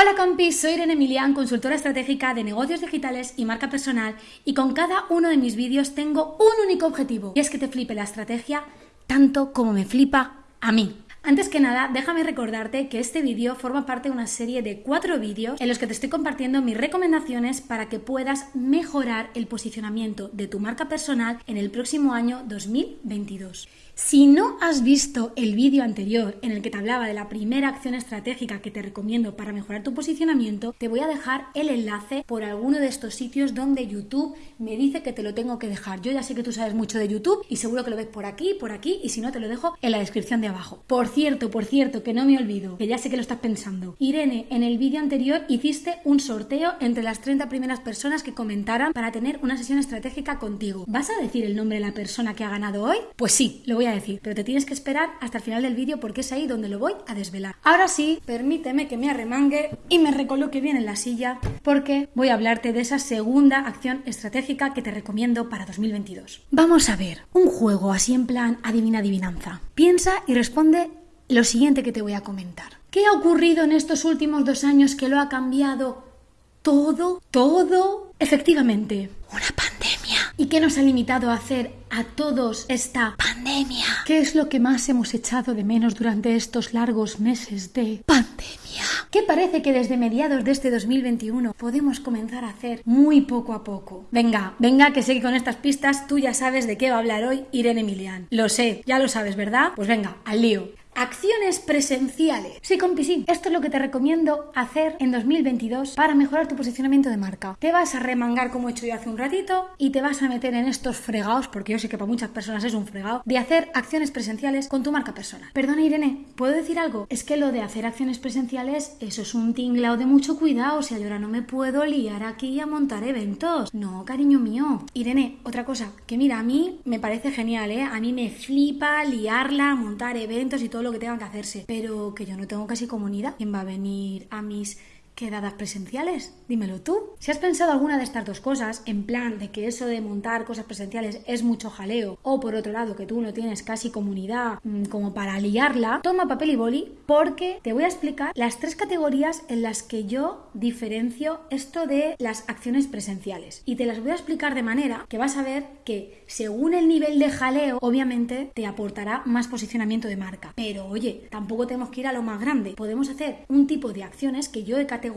Hola compis, soy Irene Emilian, consultora estratégica de negocios digitales y marca personal y con cada uno de mis vídeos tengo un único objetivo y es que te flipe la estrategia tanto como me flipa a mí. Antes que nada, déjame recordarte que este vídeo forma parte de una serie de cuatro vídeos en los que te estoy compartiendo mis recomendaciones para que puedas mejorar el posicionamiento de tu marca personal en el próximo año 2022. Si no has visto el vídeo anterior en el que te hablaba de la primera acción estratégica que te recomiendo para mejorar tu posicionamiento, te voy a dejar el enlace por alguno de estos sitios donde YouTube me dice que te lo tengo que dejar. Yo ya sé que tú sabes mucho de YouTube y seguro que lo ves por aquí, por aquí y si no te lo dejo en la descripción de abajo. Por cierto, por cierto, que no me olvido, que ya sé que lo estás pensando. Irene, en el vídeo anterior hiciste un sorteo entre las 30 primeras personas que comentaran para tener una sesión estratégica contigo. ¿Vas a decir el nombre de la persona que ha ganado hoy? Pues sí, lo voy a decir, pero te tienes que esperar hasta el final del vídeo porque es ahí donde lo voy a desvelar. Ahora sí, permíteme que me arremangue y me recoloque bien en la silla porque voy a hablarte de esa segunda acción estratégica que te recomiendo para 2022. Vamos a ver, un juego así en plan adivina adivinanza. Piensa y responde lo siguiente que te voy a comentar. ¿Qué ha ocurrido en estos últimos dos años que lo ha cambiado todo? ¿Todo? Efectivamente, una pandemia. ¿Y qué nos ha limitado a hacer a todos esta pandemia? ¿Qué es lo que más hemos echado de menos durante estos largos meses de pandemia? ¿Qué parece que desde mediados de este 2021 podemos comenzar a hacer muy poco a poco? Venga, venga, que sé que con estas pistas tú ya sabes de qué va a hablar hoy Irene Emilian. Lo sé, ya lo sabes, ¿verdad? Pues venga, al lío. Acciones presenciales. Sí, compi, sí. Esto es lo que te recomiendo hacer en 2022 para mejorar tu posicionamiento de marca. Te vas a remangar como he hecho yo hace un ratito y te vas a meter en estos fregados, porque yo sé que para muchas personas es un fregado, de hacer acciones presenciales con tu marca personal. Perdona, Irene, ¿puedo decir algo? Es que lo de hacer acciones presenciales, eso es un tinglao de mucho cuidado. O sea, yo ahora no me puedo liar aquí a montar eventos. No, cariño mío. Irene, otra cosa, que mira, a mí me parece genial, ¿eh? A mí me flipa liarla, montar eventos y todo lo que tengan que hacerse, pero que yo no tengo casi comunidad. ¿Quién va a venir a mis quedadas presenciales? Dímelo tú. Si has pensado alguna de estas dos cosas, en plan de que eso de montar cosas presenciales es mucho jaleo, o por otro lado que tú no tienes casi comunidad mmm, como para liarla, toma papel y boli porque te voy a explicar las tres categorías en las que yo diferencio esto de las acciones presenciales. Y te las voy a explicar de manera que vas a ver que según el nivel de jaleo, obviamente te aportará más posicionamiento de marca. Pero oye, tampoco tenemos que ir a lo más grande. Podemos hacer un tipo de acciones que yo he categorizado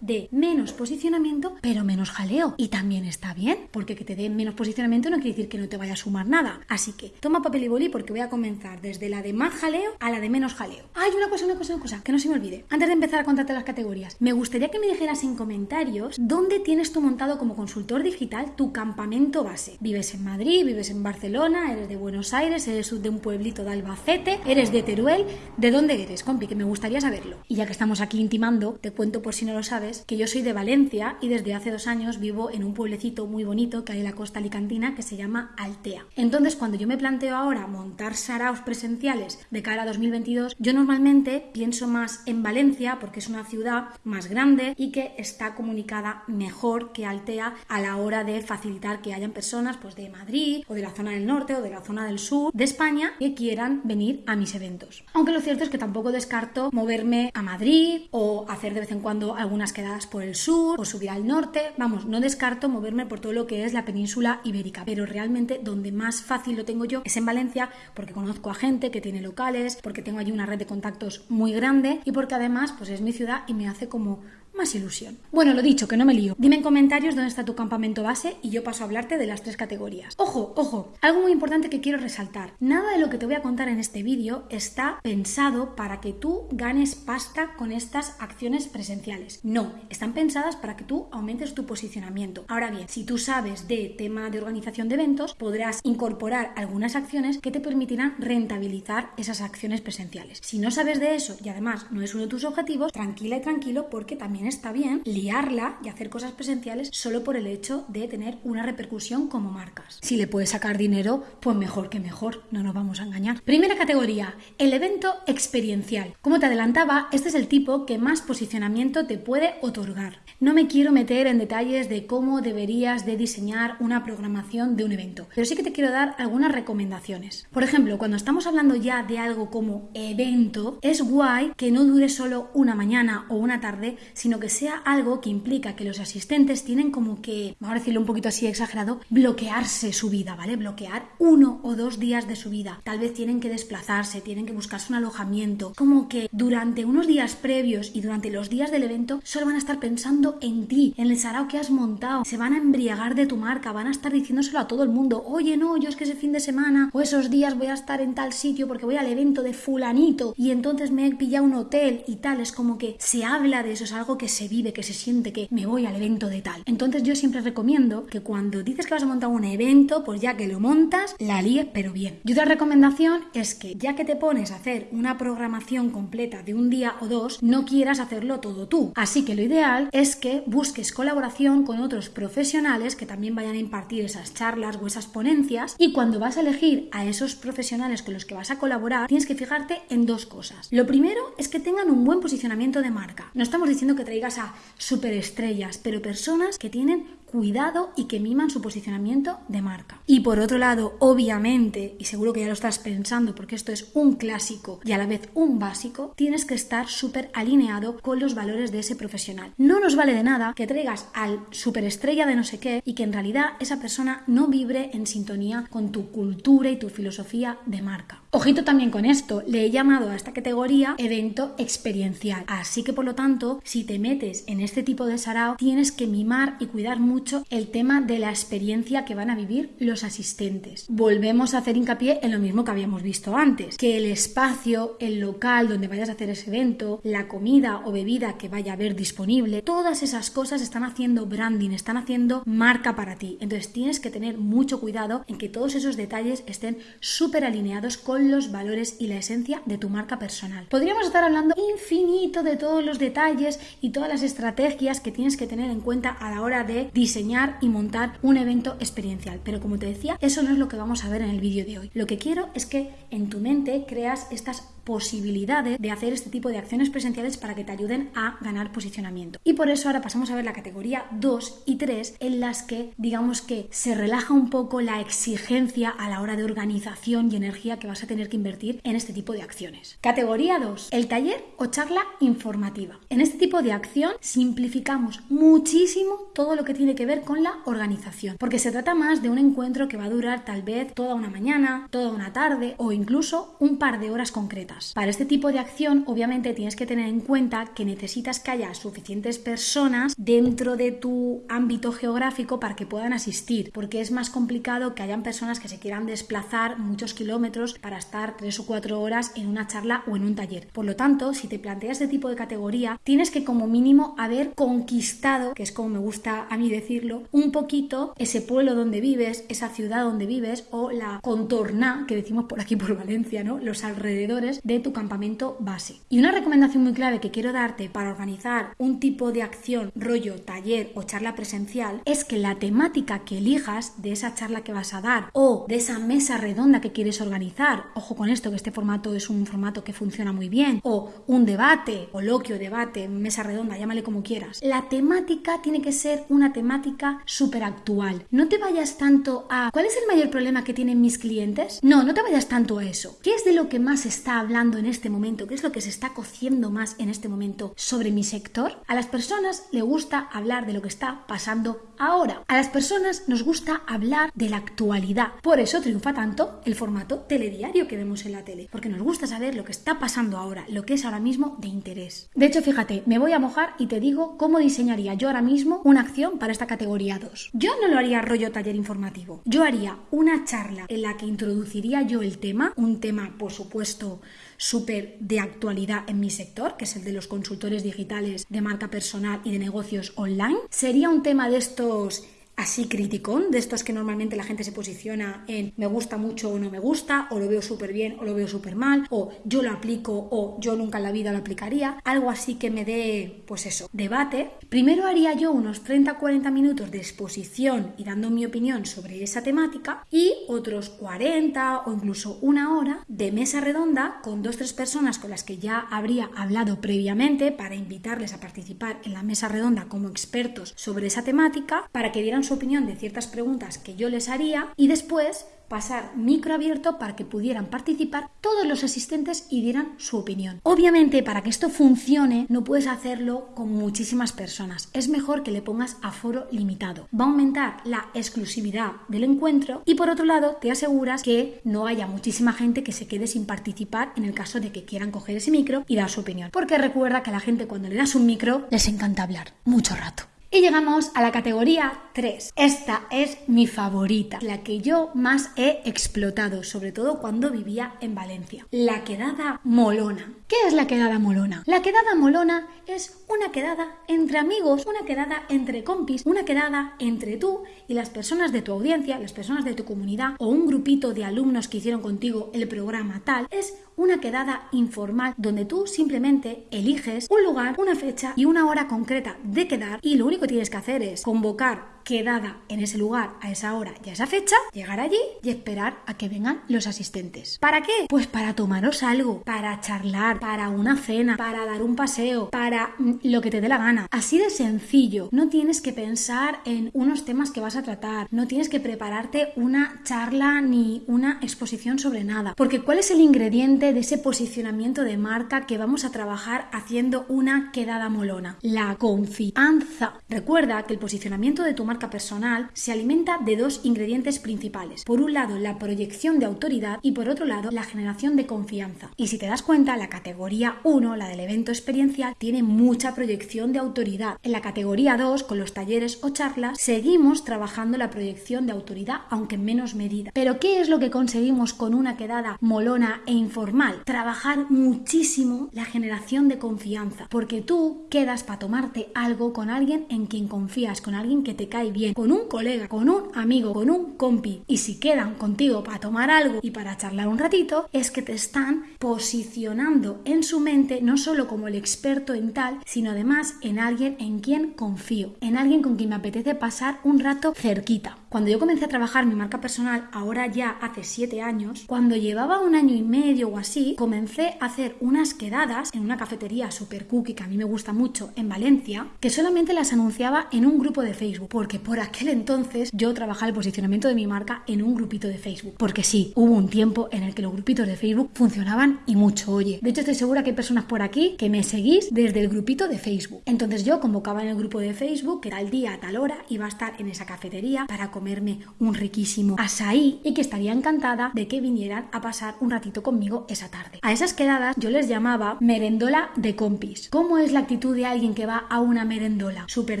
de menos posicionamiento, pero menos jaleo. Y también está bien, porque que te den menos posicionamiento no quiere decir que no te vaya a sumar nada. Así que toma papel y boli porque voy a comenzar desde la de más jaleo a la de menos jaleo. Hay una cosa, una cosa, una cosa, que no se me olvide. Antes de empezar a contarte las categorías, me gustaría que me dijeras en comentarios dónde tienes tú montado como consultor digital tu campamento base. ¿Vives en Madrid? ¿Vives en Barcelona? ¿Eres de Buenos Aires? ¿Eres de un pueblito de Albacete? ¿Eres de Teruel? ¿De dónde eres, compi? Que me gustaría saberlo. Y ya que estamos aquí intimando, te cuento por si no lo sabes, que yo soy de Valencia y desde hace dos años vivo en un pueblecito muy bonito que hay en la costa alicantina que se llama Altea. Entonces, cuando yo me planteo ahora montar saraos presenciales de cara a 2022, yo normalmente pienso más en Valencia porque es una ciudad más grande y que está comunicada mejor que Altea a la hora de facilitar que hayan personas pues de Madrid o de la zona del norte o de la zona del sur de España que quieran venir a mis eventos. Aunque lo cierto es que tampoco descarto moverme a Madrid o hacer de vez en cuando algunas quedadas por el sur o subir al norte. Vamos, no descarto moverme por todo lo que es la península ibérica, pero realmente donde más fácil lo tengo yo es en Valencia porque conozco a gente que tiene locales, porque tengo allí una red de contactos muy grande y porque además pues es mi ciudad y me hace como más ilusión. Bueno, lo dicho, que no me lío. Dime en comentarios dónde está tu campamento base y yo paso a hablarte de las tres categorías. Ojo, ojo, algo muy importante que quiero resaltar. Nada de lo que te voy a contar en este vídeo está pensado para que tú ganes pasta con estas acciones presenciales. No, están pensadas para que tú aumentes tu posicionamiento. Ahora bien, si tú sabes de tema de organización de eventos, podrás incorporar algunas acciones que te permitirán rentabilizar esas acciones presenciales. Si no sabes de eso y además no es uno de tus objetivos, tranquila y tranquilo porque también está bien liarla y hacer cosas presenciales solo por el hecho de tener una repercusión como marcas. Si le puedes sacar dinero, pues mejor que mejor, no nos vamos a engañar. Primera categoría, el evento experiencial. Como te adelantaba, este es el tipo que más posicionamiento te puede otorgar. No me quiero meter en detalles de cómo deberías de diseñar una programación de un evento, pero sí que te quiero dar algunas recomendaciones. Por ejemplo, cuando estamos hablando ya de algo como evento, es guay que no dure solo una mañana o una tarde, sino que sea algo que implica que los asistentes tienen como que, vamos a decirlo un poquito así exagerado, bloquearse su vida, ¿vale? Bloquear uno o dos días de su vida. Tal vez tienen que desplazarse, tienen que buscarse un alojamiento. Como que durante unos días previos y durante los días del evento solo van a estar pensando en ti, en el sarao que has montado. Se van a embriagar de tu marca, van a estar diciéndoselo a todo el mundo. Oye, no, yo es que ese fin de semana o esos días voy a estar en tal sitio porque voy al evento de fulanito y entonces me he pillado un hotel y tal. Es como que se habla de eso, es algo que se vive, que se siente, que me voy al evento de tal. Entonces yo siempre recomiendo que cuando dices que vas a montar un evento, pues ya que lo montas, la líes pero bien. Y otra recomendación es que ya que te pones a hacer una programación completa de un día o dos, no quieras hacerlo todo tú. Así que lo ideal es que busques colaboración con otros profesionales que también vayan a impartir esas charlas o esas ponencias y cuando vas a elegir a esos profesionales con los que vas a colaborar, tienes que fijarte en dos cosas. Lo primero es que tengan un buen posicionamiento de marca. No estamos diciendo que traigas a superestrellas, pero personas que tienen cuidado y que miman su posicionamiento de marca. Y por otro lado, obviamente, y seguro que ya lo estás pensando porque esto es un clásico y a la vez un básico, tienes que estar súper alineado con los valores de ese profesional. No nos vale de nada que traigas al superestrella de no sé qué y que en realidad esa persona no vibre en sintonía con tu cultura y tu filosofía de marca. Ojito también con esto, le he llamado a esta categoría evento experiencial. Así que por lo tanto, si te metes en este tipo de sarao, tienes que mimar y cuidar mucho el tema de la experiencia que van a vivir los asistentes. Volvemos a hacer hincapié en lo mismo que habíamos visto antes, que el espacio, el local donde vayas a hacer ese evento, la comida o bebida que vaya a haber disponible, todas esas cosas están haciendo branding, están haciendo marca para ti. Entonces tienes que tener mucho cuidado en que todos esos detalles estén súper alineados los valores y la esencia de tu marca personal. Podríamos estar hablando infinito de todos los detalles y todas las estrategias que tienes que tener en cuenta a la hora de diseñar y montar un evento experiencial, pero como te decía, eso no es lo que vamos a ver en el vídeo de hoy. Lo que quiero es que en tu mente creas estas posibilidades de hacer este tipo de acciones presenciales para que te ayuden a ganar posicionamiento. Y por eso ahora pasamos a ver la categoría 2 y 3 en las que digamos que se relaja un poco la exigencia a la hora de organización y energía que vas a tener que invertir en este tipo de acciones. Categoría 2, el taller o charla informativa. En este tipo de acción simplificamos muchísimo todo lo que tiene que ver con la organización, porque se trata más de un encuentro que va a durar tal vez toda una mañana, toda una tarde o incluso un par de horas concretas. Para este tipo de acción, obviamente tienes que tener en cuenta que necesitas que haya suficientes personas dentro de tu ámbito geográfico para que puedan asistir, porque es más complicado que hayan personas que se quieran desplazar muchos kilómetros para estar tres o cuatro horas en una charla o en un taller. Por lo tanto, si te planteas este tipo de categoría, tienes que como mínimo haber conquistado, que es como me gusta a mí decirlo, un poquito ese pueblo donde vives, esa ciudad donde vives o la contorna que decimos por aquí por Valencia, ¿no? Los alrededores de tu campamento base. Y una recomendación muy clave que quiero darte para organizar un tipo de acción, rollo, taller o charla presencial, es que la temática que elijas de esa charla que vas a dar o de esa mesa redonda que quieres organizar, ojo con esto que este formato es un formato que funciona muy bien, o un debate, coloquio, debate, mesa redonda, llámale como quieras, la temática tiene que ser una temática súper actual. No te vayas tanto a ¿cuál es el mayor problema que tienen mis clientes? No, no te vayas tanto a eso. ¿Qué es de lo que más está hablando? En este momento? ¿Qué es lo que se está cociendo más en este momento sobre mi sector? A las personas le gusta hablar de lo que está pasando ahora. A las personas nos gusta hablar de la actualidad. Por eso triunfa tanto el formato telediario que vemos en la tele, porque nos gusta saber lo que está pasando ahora, lo que es ahora mismo de interés. De hecho, fíjate, me voy a mojar y te digo cómo diseñaría yo ahora mismo una acción para esta categoría 2. Yo no lo haría rollo taller informativo. Yo haría una charla en la que introduciría yo el tema, un tema, por supuesto, súper de actualidad en mi sector, que es el de los consultores digitales de marca personal y de negocios online. Sería un tema de estos así criticón, de estos que normalmente la gente se posiciona en me gusta mucho o no me gusta, o lo veo súper bien o lo veo súper mal, o yo lo aplico o yo nunca en la vida lo aplicaría, algo así que me dé, pues eso, debate. Primero haría yo unos 30-40 minutos de exposición y dando mi opinión sobre esa temática y otros 40 o incluso una hora de mesa redonda con dos tres personas con las que ya habría hablado previamente para invitarles a participar en la mesa redonda como expertos sobre esa temática para que dieran su opinión de ciertas preguntas que yo les haría y después pasar micro abierto para que pudieran participar todos los asistentes y dieran su opinión. Obviamente, para que esto funcione, no puedes hacerlo con muchísimas personas. Es mejor que le pongas aforo limitado. Va a aumentar la exclusividad del encuentro y por otro lado, te aseguras que no haya muchísima gente que se quede sin participar en el caso de que quieran coger ese micro y dar su opinión. Porque recuerda que a la gente cuando le das un micro les encanta hablar mucho rato. Y llegamos a la categoría 3. Esta es mi favorita, la que yo más he explotado, sobre todo cuando vivía en Valencia. La quedada molona. ¿Qué es la quedada molona? La quedada molona es una quedada entre amigos, una quedada entre compis, una quedada entre tú y las personas de tu audiencia, las personas de tu comunidad o un grupito de alumnos que hicieron contigo el programa tal. Es una quedada informal donde tú simplemente eliges un lugar, una fecha y una hora concreta de quedar y lo único que tienes que hacer es convocar quedada en ese lugar a esa hora y a esa fecha, llegar allí y esperar a que vengan los asistentes. ¿Para qué? Pues para tomaros algo, para charlar, para una cena, para dar un paseo, para mm, lo que te dé la gana. Así de sencillo. No tienes que pensar en unos temas que vas a tratar, no tienes que prepararte una charla ni una exposición sobre nada. Porque ¿cuál es el ingrediente de ese posicionamiento de marca que vamos a trabajar haciendo una quedada molona? La confianza. Recuerda que el posicionamiento de tu marca personal se alimenta de dos ingredientes principales. Por un lado, la proyección de autoridad y por otro lado, la generación de confianza. Y si te das cuenta, la categoría 1, la del evento experiencial, tiene mucha proyección de autoridad. En la categoría 2, con los talleres o charlas, seguimos trabajando la proyección de autoridad, aunque en menos medida. Pero ¿qué es lo que conseguimos con una quedada molona e informal? Trabajar muchísimo la generación de confianza, porque tú quedas para tomarte algo con alguien en quien confías, con alguien que te cae bien con un colega, con un amigo, con un compi y si quedan contigo para tomar algo y para charlar un ratito, es que te están posicionando en su mente no solo como el experto en tal, sino además en alguien en quien confío, en alguien con quien me apetece pasar un rato cerquita. Cuando yo comencé a trabajar mi marca personal, ahora ya hace 7 años, cuando llevaba un año y medio o así, comencé a hacer unas quedadas en una cafetería super cookie que a mí me gusta mucho en Valencia, que solamente las anunciaba en un grupo de Facebook, porque por aquel entonces yo trabajaba el posicionamiento de mi marca en un grupito de Facebook. Porque sí, hubo un tiempo en el que los grupitos de Facebook funcionaban y mucho, oye. De hecho, estoy segura que hay personas por aquí que me seguís desde el grupito de Facebook. Entonces yo convocaba en el grupo de Facebook que tal día, a tal hora, iba a estar en esa cafetería para comerme un riquísimo asaí y que estaría encantada de que vinieran a pasar un ratito conmigo esa tarde. A esas quedadas yo les llamaba merendola de compis. ¿Cómo es la actitud de alguien que va a una merendola? Súper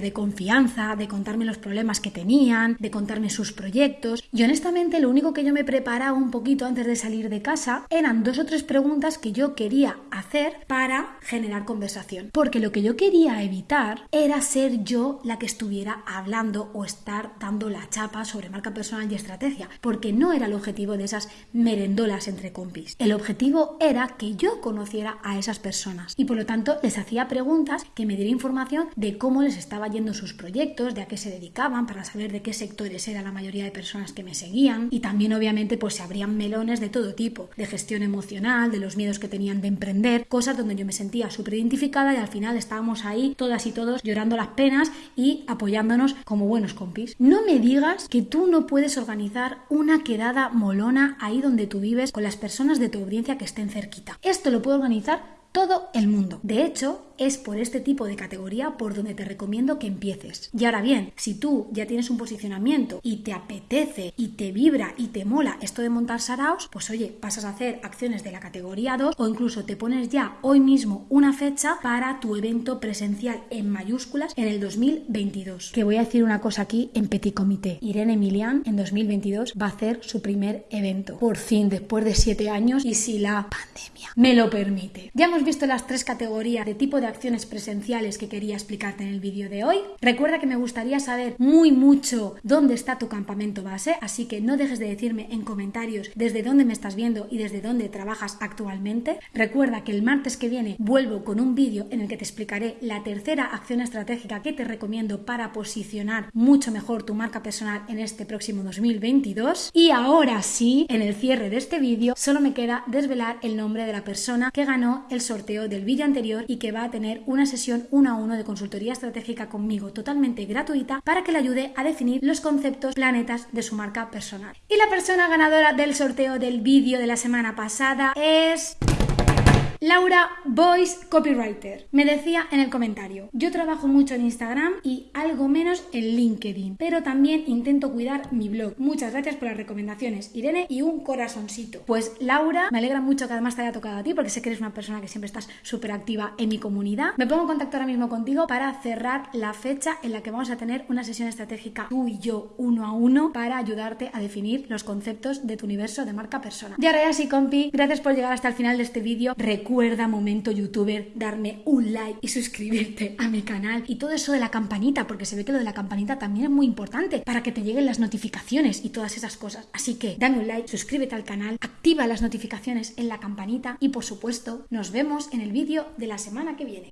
de confianza, de contarme los problemas que tenían, de contarme sus proyectos. Y honestamente lo único que yo me preparaba un poquito antes de salir de casa eran dos o tres preguntas que yo quería hacer para generar conversación. Porque lo que yo quería evitar era ser yo la que estuviera hablando o estar dando la sobre marca personal y estrategia, porque no era el objetivo de esas merendolas entre compis. El objetivo era que yo conociera a esas personas y por lo tanto les hacía preguntas que me diera información de cómo les estaba yendo sus proyectos, de a qué se dedicaban, para saber de qué sectores era la mayoría de personas que me seguían y también obviamente pues se abrían melones de todo tipo, de gestión emocional, de los miedos que tenían de emprender, cosas donde yo me sentía súper identificada y al final estábamos ahí todas y todos llorando las penas y apoyándonos como buenos compis. No me digas que tú no puedes organizar una quedada molona ahí donde tú vives con las personas de tu audiencia que estén cerquita. Esto lo puede organizar todo el mundo. De hecho, es por este tipo de categoría por donde te recomiendo que empieces. Y ahora bien, si tú ya tienes un posicionamiento y te apetece y te vibra y te mola esto de montar saraos, pues oye, pasas a hacer acciones de la categoría 2 o incluso te pones ya hoy mismo una fecha para tu evento presencial en mayúsculas en el 2022. Que voy a decir una cosa aquí en petit comité. Irene Emilian en 2022 va a hacer su primer evento. Por fin, después de 7 años y si la pandemia me lo permite. Ya hemos visto las tres categorías de tipo de acciones presenciales que quería explicarte en el vídeo de hoy. Recuerda que me gustaría saber muy mucho dónde está tu campamento base, así que no dejes de decirme en comentarios desde dónde me estás viendo y desde dónde trabajas actualmente. Recuerda que el martes que viene vuelvo con un vídeo en el que te explicaré la tercera acción estratégica que te recomiendo para posicionar mucho mejor tu marca personal en este próximo 2022. Y ahora sí, en el cierre de este vídeo, solo me queda desvelar el nombre de la persona que ganó el sorteo del vídeo anterior y que va a tener una sesión uno a uno de consultoría estratégica conmigo totalmente gratuita para que le ayude a definir los conceptos planetas de su marca personal. Y la persona ganadora del sorteo del vídeo de la semana pasada es... Laura Voice Copywriter me decía en el comentario, yo trabajo mucho en Instagram y algo menos en LinkedIn, pero también intento cuidar mi blog. Muchas gracias por las recomendaciones, Irene, y un corazoncito. Pues Laura, me alegra mucho que además te haya tocado a ti porque sé que eres una persona que siempre estás súper activa en mi comunidad. Me pongo en contacto ahora mismo contigo para cerrar la fecha en la que vamos a tener una sesión estratégica tú y yo uno a uno para ayudarte a definir los conceptos de tu universo de marca persona. Y ahora ya sí, compi, gracias por llegar hasta el final de este vídeo. Recuerda, momento youtuber, darme un like y suscribirte a mi canal. Y todo eso de la campanita, porque se ve que lo de la campanita también es muy importante para que te lleguen las notificaciones y todas esas cosas. Así que dame un like, suscríbete al canal, activa las notificaciones en la campanita y por supuesto nos vemos en el vídeo de la semana que viene.